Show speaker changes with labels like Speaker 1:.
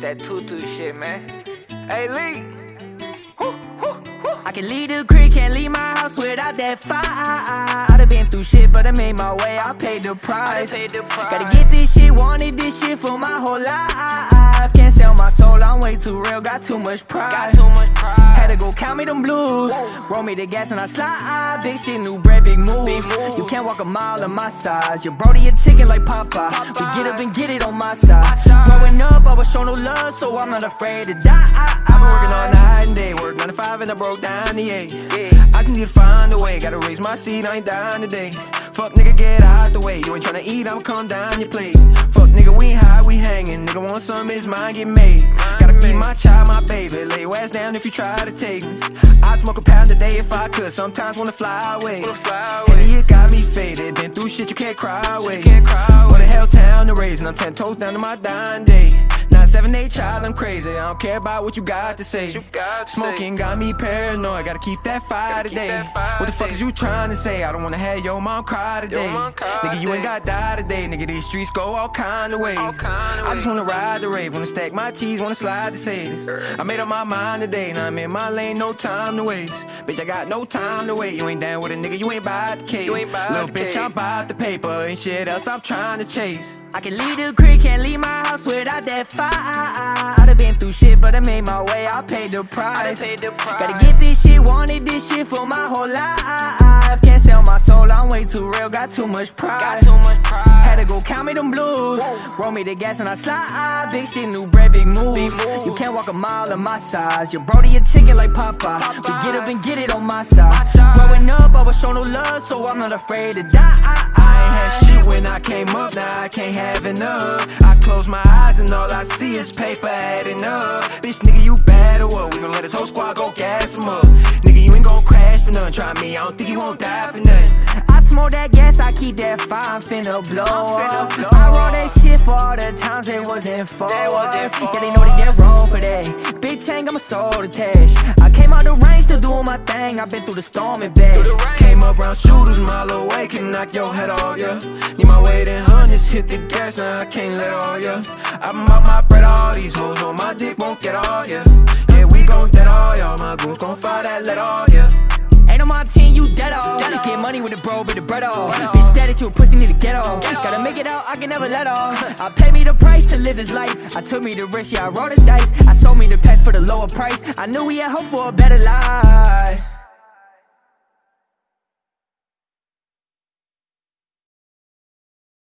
Speaker 1: that tutu shit, man. Hey, Lee.
Speaker 2: I can leave the crib, can't leave my house without that fire. I done been through shit, but I made my way, I paid the price.
Speaker 1: paid the price.
Speaker 2: Gotta get this shit, wanted this shit for my whole life. Can't sell my soul, I'm way too real, got too much pride.
Speaker 1: Got too much pride.
Speaker 2: Had to go count me them blues. Roll me the gas and I slide. Big shit, new bread, big moves.
Speaker 1: moves.
Speaker 2: You can't walk a mile in my size. Your brody a chicken like Popeye. We get up and get it on my side. I no love, so I'm not afraid to die.
Speaker 3: I've been working all night and day, work 9 to 5 and I broke down the 8 I just need to find a way, gotta raise my seat, I ain't dying today. Fuck nigga, get out the way, you ain't tryna eat, I'ma come down your plate. Fuck nigga, we ain't high, we hanging, nigga want some, his mind get made. Gotta feed my child, my baby, lay your ass down if you try to take me. I'd smoke a pound a day if I could, sometimes wanna fly away. And it got me faded, been through shit you can't cry away. What the hell town to raise, and I'm ten toes down to my dying day Nine, seven, eight, child, I'm crazy. I don't care about what you got to say.
Speaker 1: you got to
Speaker 3: Smoking got me paranoid. Gotta keep that fire
Speaker 1: keep
Speaker 3: today.
Speaker 1: that fire
Speaker 3: what the fuck
Speaker 1: today.
Speaker 3: is you trying to say? I don't wanna have your mom cry today.
Speaker 1: mom cry
Speaker 3: Nigga, you ain't
Speaker 1: today.
Speaker 3: got die today. Nigga, these streets go all kind of ways.
Speaker 1: Kind of
Speaker 3: I just wanna ride the rave, wanna stack my cheese, wanna slide the Sadis. I made up my mind today, now I'm in my lane, no time to waste. Bitch, I got no time to wait. You ain't down with a nigga, you ain't buy the cake.
Speaker 1: You ain't buy
Speaker 3: Little
Speaker 1: the
Speaker 3: bitch,
Speaker 1: cake.
Speaker 3: I'm about the paper. Ain't shit else I'm trying to chase.
Speaker 2: I can leave the crib, can't leave my house without that fire. I done been through shit, but I made my way, I paid the price.
Speaker 1: paid the price.
Speaker 2: Gotta get this shit, wanted this shit for my whole life. Can't sell my soul, I'm way too real, got too much pride.
Speaker 1: Too much pride.
Speaker 2: Had to go count me them blues. Roll me the gas and I slide. Big shit, new bread, big moves.
Speaker 1: moves.
Speaker 2: You can't walk a mile in my size. Your brody a chicken like Popeye. We get up and get it on my side. Growing up, I was shown no love, so I'm not afraid to die.
Speaker 3: I ain't had shit when I came up, now I can't have enough. I close my eyes and all I see is paper adding up. Bitch, nigga, you bad or what? We gon' let this whole squad go gas him up. Nigga, you ain't gon' crash for nothing. Try me, I don't think you won't die for nothing.
Speaker 2: I smoke that gas, I keep that fire, I'm finna blow up. I roll that shit for all the times it wasn't for
Speaker 1: That wasn't
Speaker 2: us. Yeah, they know they get wrong for that. Big chain, got my soul attached. I came out the rain, still doing my thing. I've been through the storm and back.
Speaker 3: Came up round shooters, mile away, can knock your head off, yeah. Need my weight in hit the gas, now I can't let all, yeah. I'm out my bread, all these hoes on my dick won't get all, yeah. Yeah, we gon' dead all, y'all. My goons gon' fire that let all, yeah.
Speaker 2: Ain't on my team, you dead off. Get money with the bro, but the bread off. Bitch, status, you a pussy, need to get off. Gotta make it out, I can never let off. I pay me the price to live this life. I took me the risk, yeah, I rolled the dice. I sold me the pets for the lower price. I knew we had hope for a better life.